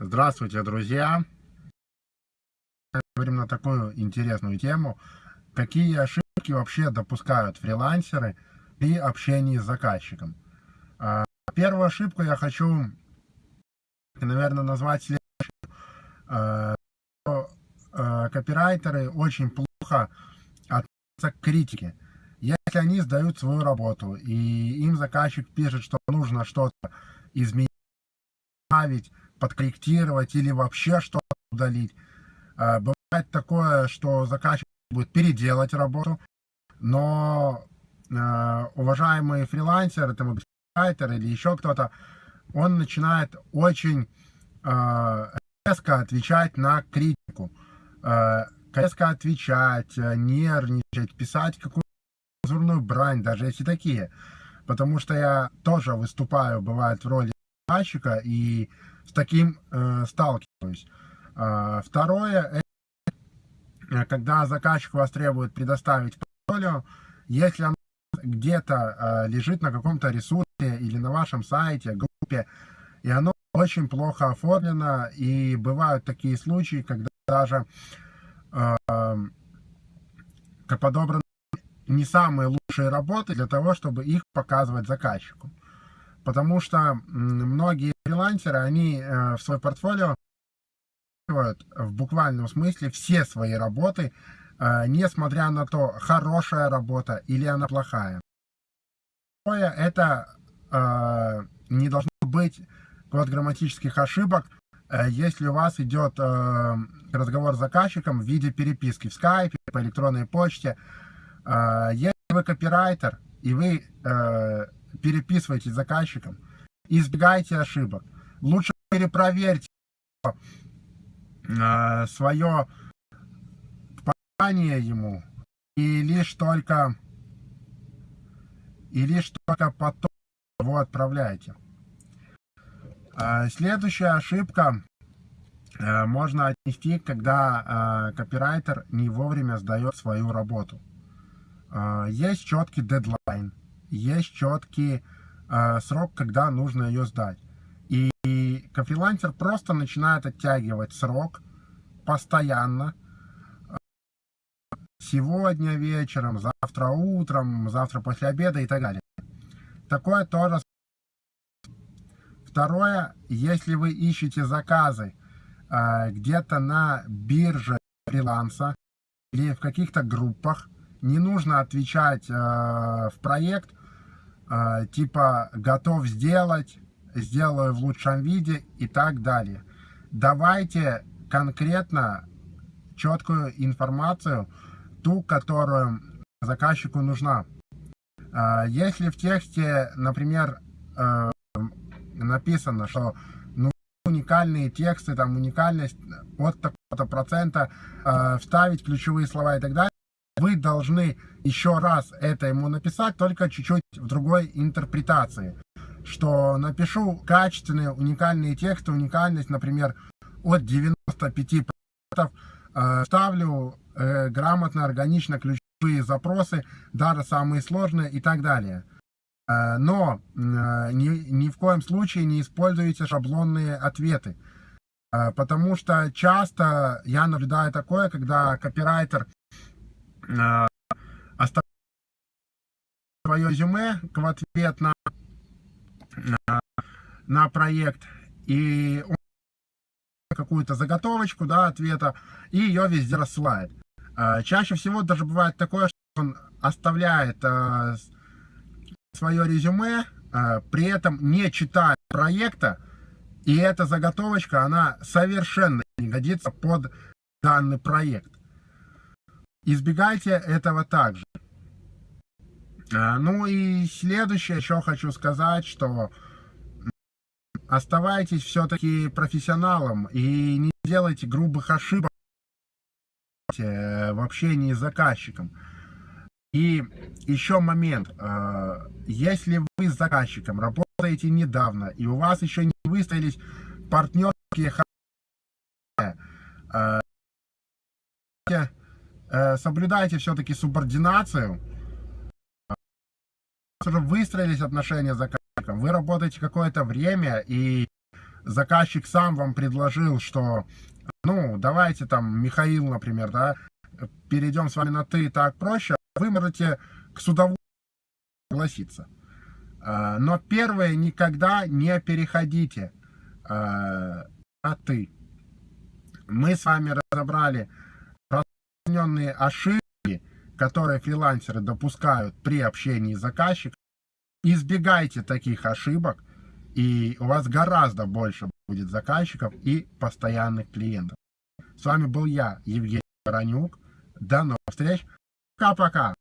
Здравствуйте, друзья! Говорим на такую интересную тему. Какие ошибки вообще допускают фрилансеры при общении с заказчиком? А, первую ошибку я хочу, наверное, назвать следующую. А, а, копирайтеры очень плохо относятся к критике. Если они сдают свою работу, и им заказчик пишет, что нужно что-то изменить, подкорректировать или вообще что-то удалить. А, бывает такое, что заказчик будет переделать работу, но а, уважаемый фрилансер, это райтер или еще кто-то, он начинает очень а, резко отвечать на критику. Резко отвечать, нервничать, писать какую-то цензурную брань, даже если такие. Потому что я тоже выступаю, бывает, в роли заказчика, и с таким э, сталкиваюсь. Э, второе, это, когда заказчик вас требует предоставить портфолио, если оно где-то э, лежит на каком-то ресурсе или на вашем сайте, группе, и оно очень плохо оформлено, и бывают такие случаи, когда даже э, подобраны не самые лучшие работы для того, чтобы их показывать заказчику. Потому что многие фрилансеры, они э, в свой портфолио в буквальном смысле все свои работы, э, несмотря на то, хорошая работа или она плохая. Это э, не должно быть вот грамматических ошибок, если у вас идет разговор с заказчиком в виде переписки в скайпе, по электронной почте. Если вы копирайтер, и вы переписываете с заказчиком, избегайте ошибок. Лучше перепроверьте э, свое попадание ему и лишь только и лишь только потом его отправляете. Э, следующая ошибка э, можно отнести, когда копирайтер не вовремя сдает свою работу. Есть четкий дедлайн, есть четкий э, срок, когда нужно ее сдать. И, и фрилансер просто начинает оттягивать срок постоянно. Сегодня вечером, завтра утром, завтра после обеда и так далее. Такое тоже. Второе, если вы ищете заказы э, где-то на бирже фриланса или в каких-то группах, не нужно отвечать э, в проект э, типа готов сделать, сделаю в лучшем виде и так далее. Давайте конкретно четкую информацию, ту, которую заказчику нужна. Э, если в тексте, например, э, написано, что ну, уникальные тексты, там уникальность от такого-то процента, вставить ключевые слова и так далее, вы должны еще раз это ему написать, только чуть-чуть в другой интерпретации. Что напишу качественные, уникальные тексты, уникальность, например, от 95%, э, ставлю э, грамотно, органично ключевые запросы, даже самые сложные и так далее. Э, но э, ни, ни в коем случае не используйте шаблонные ответы. Э, потому что часто я наблюдаю такое, когда копирайтер Э, оставить свое резюме в ответ на, на, на проект и какую-то заготовочку да, ответа и ее везде рассылает. Э, чаще всего даже бывает такое, что он оставляет э, свое резюме, при этом не читая проекта, и эта заготовочка, она совершенно не годится под данный проект. Избегайте этого также. А, ну и следующее еще хочу сказать, что оставайтесь все-таки профессионалом и не делайте грубых ошибок в общении с заказчиком. И еще момент. А, если вы с заказчиком работаете недавно, и у вас еще не выстроились партнерские Э, соблюдайте все-таки субординацию. Уже выстроились отношения с заказчиком, вы работаете какое-то время, и заказчик сам вам предложил, что, ну, давайте там, Михаил, например, да, перейдем с вами на «ты», так проще, вы можете к судовому согласиться. А, но первое, никогда не переходите а, на «ты». Мы с вами разобрали распространенные ошибки, которые фрилансеры допускают при общении с заказчиком. Избегайте таких ошибок, и у вас гораздо больше будет заказчиков и постоянных клиентов. С вами был я, Евгений Баранюк. До новых встреч. Пока-пока.